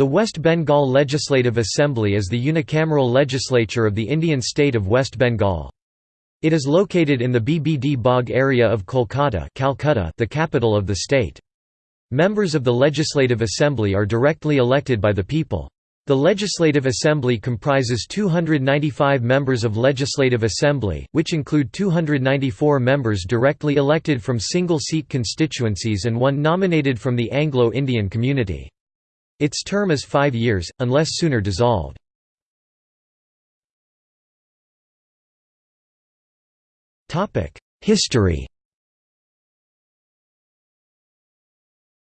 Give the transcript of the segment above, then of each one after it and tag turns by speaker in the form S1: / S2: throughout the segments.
S1: The West Bengal Legislative Assembly is the unicameral legislature of the Indian state of West Bengal. It is located in the BBD Bagh area of Kolkata Calcutta, the capital of the state. Members of the Legislative Assembly are directly elected by the people. The Legislative Assembly comprises 295 members of Legislative Assembly, which include 294 members directly elected from single-seat constituencies and one nominated from the Anglo-Indian community. Its term is five years, unless sooner dissolved. History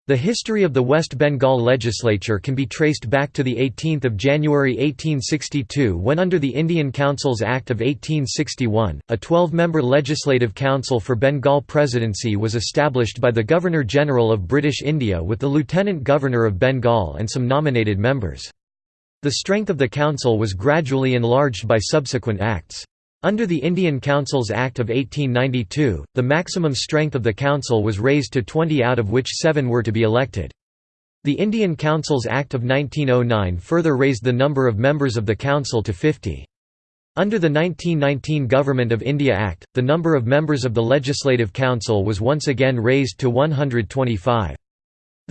S1: The history of the West Bengal legislature can be traced back to 18 January 1862 when under the Indian Councils Act of 1861, a 12-member Legislative Council for Bengal Presidency was established by the Governor-General of British India with the Lieutenant Governor of Bengal and some nominated members. The strength of the council was gradually enlarged by subsequent acts. Under the Indian Councils Act of 1892, the maximum strength of the council was raised to 20 out of which seven were to be elected. The Indian Councils Act of 1909 further raised the number of members of the council to 50. Under the 1919 Government of India Act, the number of members of the Legislative Council was once again raised to 125.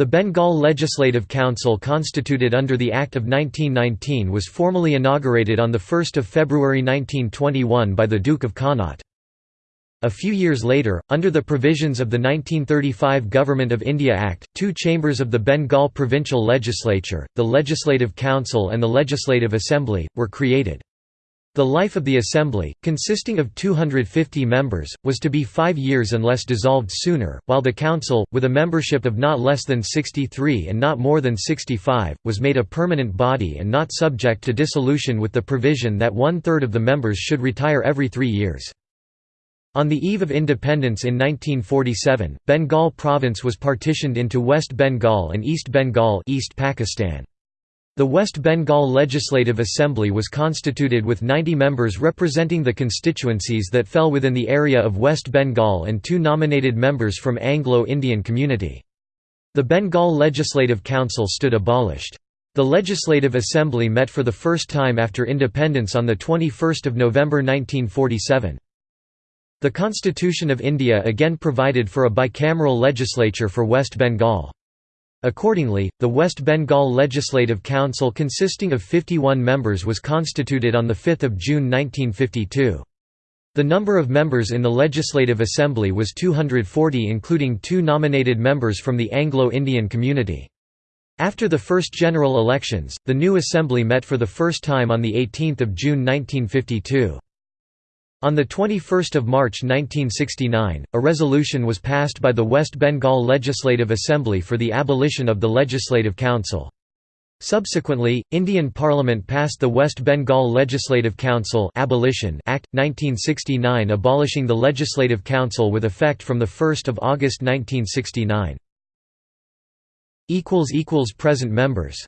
S1: The Bengal Legislative Council constituted under the Act of 1919 was formally inaugurated on 1 February 1921 by the Duke of Connaught. A few years later, under the provisions of the 1935 Government of India Act, two chambers of the Bengal Provincial Legislature, the Legislative Council and the Legislative Assembly, were created. The life of the Assembly, consisting of 250 members, was to be five years unless dissolved sooner, while the Council, with a membership of not less than 63 and not more than 65, was made a permanent body and not subject to dissolution with the provision that one-third of the members should retire every three years. On the eve of independence in 1947, Bengal province was partitioned into West Bengal and East Bengal East Pakistan. The West Bengal Legislative Assembly was constituted with 90 members representing the constituencies that fell within the area of West Bengal and two nominated members from Anglo-Indian community. The Bengal Legislative Council stood abolished. The Legislative Assembly met for the first time after independence on 21 November 1947. The Constitution of India again provided for a bicameral legislature for West Bengal. Accordingly, the West Bengal Legislative Council consisting of 51 members was constituted on 5 June 1952. The number of members in the Legislative Assembly was 240 including two nominated members from the Anglo-Indian community. After the first general elections, the new assembly met for the first time on 18 June 1952. On 21 March 1969, a resolution was passed by the West Bengal Legislative Assembly for the abolition of the Legislative Council. Subsequently, Indian Parliament passed the West Bengal Legislative Council Abolition Act, 1969 abolishing the Legislative Council with effect from 1 August 1969. Present members